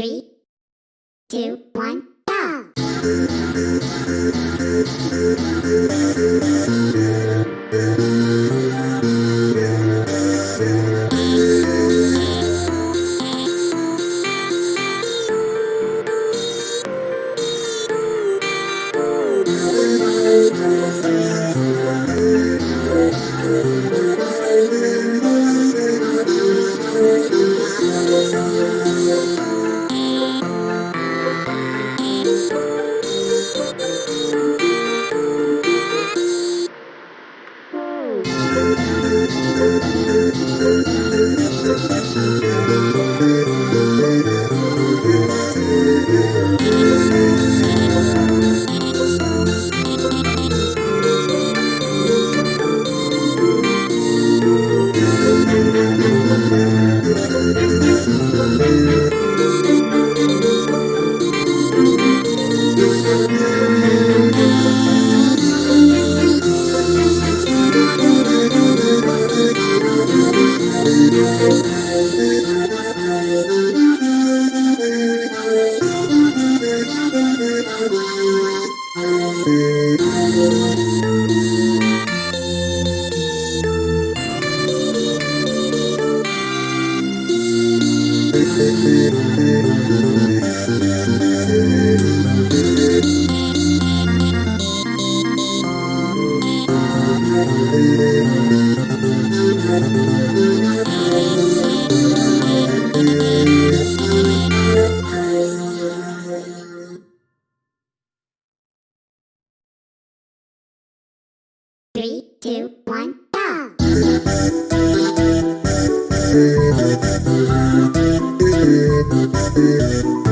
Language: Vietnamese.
Three, two, one, go! Three, two, one, go! Música